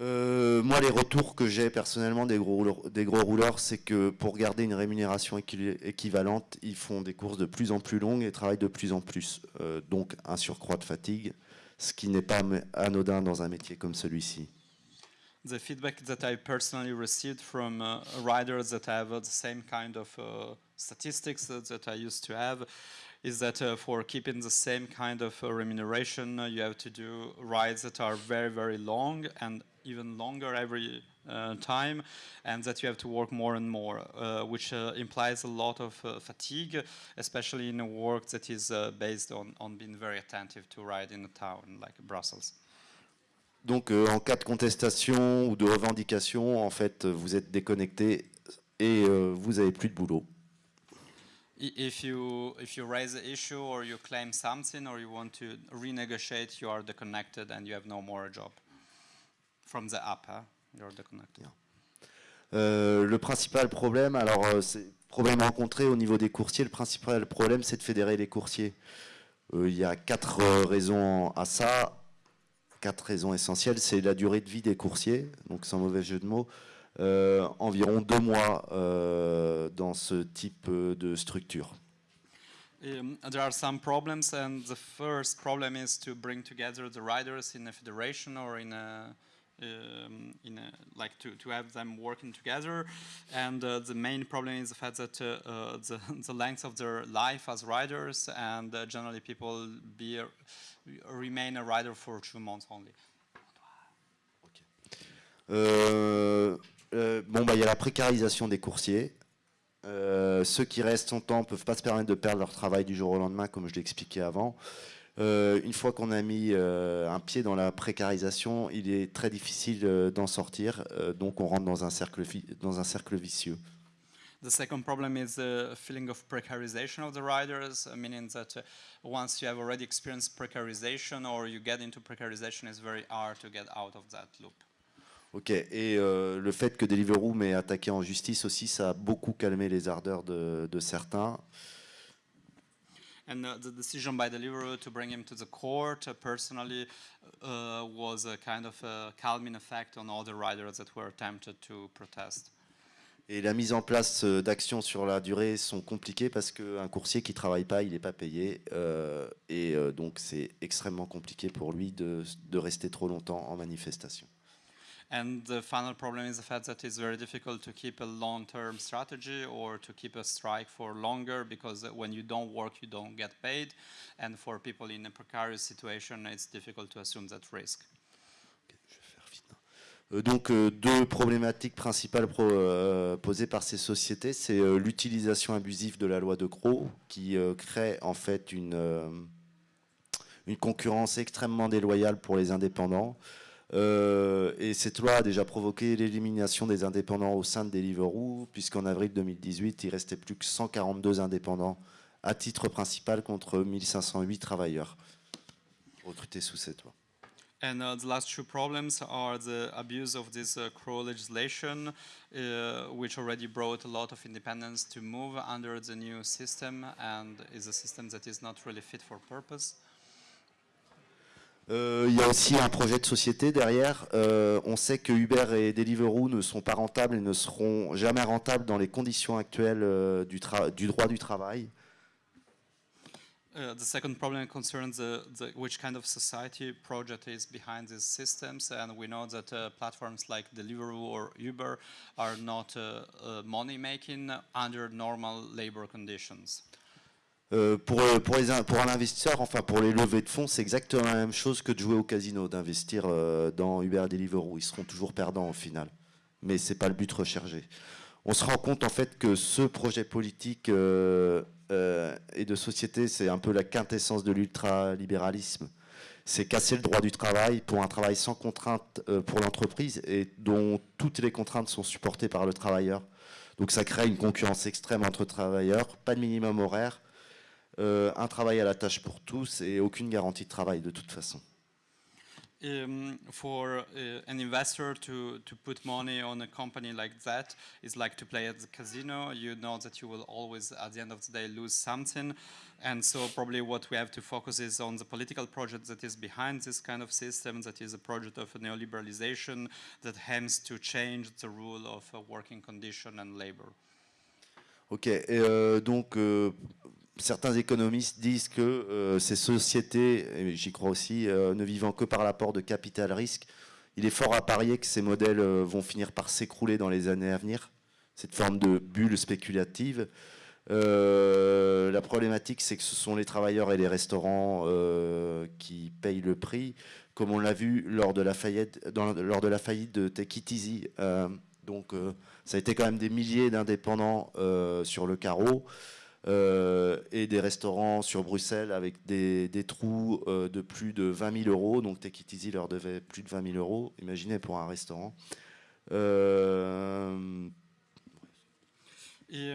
Euh, moi, les retours que j'ai personnellement des gros rouleurs, des gros rouleurs, c'est que pour garder une rémunération équivalente, ils font des courses de plus en plus longues et travaillent de plus en plus. Euh, donc un surcroît de fatigue, ce qui n'est pas anodin dans un métier comme celui-ci. The feedback that I personally received from uh, riders that have the same kind of uh, statistics that I used to have is that uh, for keeping the same kind of uh, remuneration, uh, you have to do rides that are very, very long and even longer every uh, time, and that you have to work more and more, uh, which uh, implies a lot of fatigue, especially in a work that is based on, on being very attentive to ride in a town like Brussels. Donc, euh, en cas de contestation ou de revendication, en fait, vous êtes déconnecté et euh, vous avez plus de boulot. If you if you raise an issue or you claim something or you want to renegotiate, you are disconnected and you have no more job. From the app, huh? You're connected. Euh, le principal problème, alors euh, problème rencontré au niveau des coursiers. Le principal problème, c'est de fédérer les coursiers. Euh, il y a quatre euh, raisons à ça, quatre raisons essentielles. C'est la durée de vie des coursiers, donc sans mauvais jeu de mots. Euh, environ deux mois euh, dans ce type de structure. Um, there are some problems, and the first problem is to bring together the riders in a federation or in a um, in a, like to, to have them working together. And uh, the main problem is the fact that uh, uh, the, the length of their life as riders and uh, generally people be a, remain a rider for two months only. Okay. Euh, bon, bah, il y a la précarisation des coursiers. Euh, ceux qui restent longtemps ne peuvent pas se permettre de perdre leur travail du jour au lendemain, comme je l'ai expliqué avant. Euh, une fois qu'on a mis euh, un pied dans la précarisation, il est très difficile euh, d'en sortir, donc on rentre dans un cercle, dans un cercle vicieux. The second problem is the feeling of precarization of the riders, uh, meaning that uh, once you have already experienced precarization or you get into precarization, it's very hard to get out of that loop. Ok, et euh, le fait que Deliveroo m'ait attaqué en justice aussi, ça a beaucoup calmé les ardeurs de, de certains. And uh, the decision by Deliveroo to bring him to the court uh, personally uh, was a kind of a calming effect on all the riders that were tempted to protest. Et la mise en place euh, d'actions sur la durée sont compliquées parce qu'un coursier qui ne travaille pas, il n'est pas payé. Euh, et donc c'est extrêmement compliqué pour lui de, de rester trop longtemps en manifestation. And the final problem is the fact that it's very difficult to keep a long-term strategy or to keep a strike for longer because when you don't work, you don't get paid. And for people in a precarious situation, it's difficult to assume that risk. Euh, donc euh, deux problématiques principales pro, euh, posées par ces sociétés, c'est euh, l'utilisation abusive de la loi de Croix qui euh, crée en fait une, euh, une concurrence extrêmement déloyale pour les indépendants. Euh, et cette loi a déjà provoqué l'élimination des indépendants au sein de Deliveroo, puisqu'en avril 2018, il restait plus que 142 indépendants à titre principal contre 1508 travailleurs recrutés sous cette loi. And uh, the last two problems are the abuse of this uh, CRO legislation, uh, which already brought a lot of independence to move under the new system and is a system that is not really fit for purpose. Euh, il y a aussi un projet de société derrière. Euh, on sait que Uber et Deliveroo ne sont pas rentables et ne seront jamais rentables dans les conditions actuelles euh, du, droit du travail. Uh, the second problem concerns the, the, which kind of society project is behind these systems, and we know that uh, platforms like Deliveroo or Uber are not uh, uh money making under normal labor conditions. Euh, pour, euh, pour, les, pour, un investisseur, enfin pour les levées de fonds, c'est exactement la même chose que de jouer au casino, d'investir euh, dans Uber Deliveroo. Ils seront toujours perdants au final. Mais ce n'est pas le but recherché. On se rend compte en fait que ce projet politique et de société, c'est un peu la quintessence de l'ultralibéralisme. C'est casser le droit du travail pour un travail sans contrainte pour l'entreprise et dont toutes les contraintes sont supportées par le travailleur. Donc ça crée une concurrence extrême entre travailleurs, pas de minimum horaire, euh, un travail à la tâche pour tous et aucune garantie de travail de toute façon. Um, for uh, an investor to, to put money on a company like that is like to play at the casino. You know that you will always, at the end of the day, lose something. And so probably what we have to focus is on the political project that is behind this kind of system, that is a project of neoliberalization that aims to change the rule of uh, working condition and labor. Ok, et euh, donc euh, certains économistes disent que euh, ces sociétés, et j'y crois aussi, euh, ne vivant que par l'apport de capital risque, il est fort à parier que ces modèles euh, vont finir par s'écrouler dans les années à venir, cette forme de bulle spéculative. la problématique, c'est que ce sont les travailleurs et les restaurants qui payent le prix, comme on l'a vu lors de la faillite, lors de, la faillite de Take It Easy. donc, ça a été quand même des milliers d'indépendants sur le carreau. Euh, et des restaurants sur Bruxelles avec des, des trous euh, de plus de 20 000 euros. Donc Easy leur devait plus de 20 000 euros, imaginez pour un restaurant. Euh, et,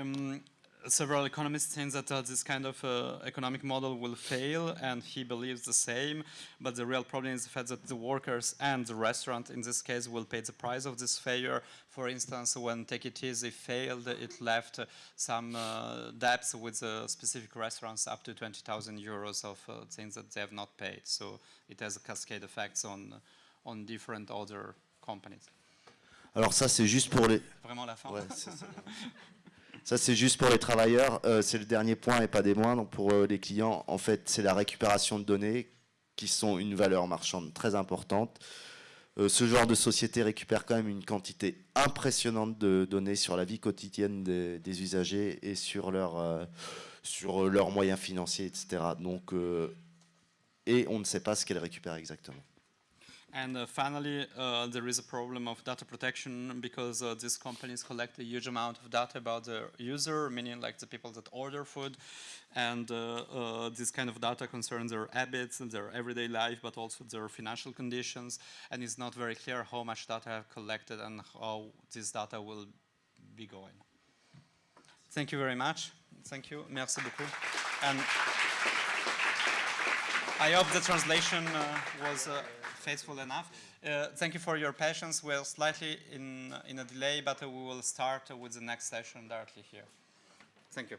several economists think that uh, this kind of uh, economic model will fail, and he believes the same. But the real problem is the fact that the workers and the restaurant, in this case, will pay the price of this failure. For instance, when Take Eat Easy failed, it left uh, some uh, debts with uh, specific restaurants up to 20,000 euros of uh, things that they have not paid. So it has a cascade effects on, on different other companies. Alors ça, c'est juste pour les... Vraiment la fin. Ouais, Ça, c'est juste pour les travailleurs. Euh, c'est le dernier point et pas des moindres. Pour euh, les clients, en fait, c'est la récupération de données qui sont une valeur marchande très importante. Euh, ce genre de société récupère quand même une quantité impressionnante de données sur la vie quotidienne des, usagers et sur, leur, leurs moyens financiers, etc. Donc, et on ne sait pas ce qu'elle récupère exactement. And uh, finally, uh, there is a problem of data protection because uh, these companies collect a huge amount of data about the user, meaning like the people that order food. And uh, uh, this kind of data concerns their habits, and their everyday life, but also their financial conditions. And it's not very clear how much data I have collected and how this data will be going. Thank you very much. Thank you. Merci beaucoup. And I hope the translation uh, was faithful enough. Uh, thank you for your patience. We're slightly in, in a delay, but we will start with the next session directly here. Thank you.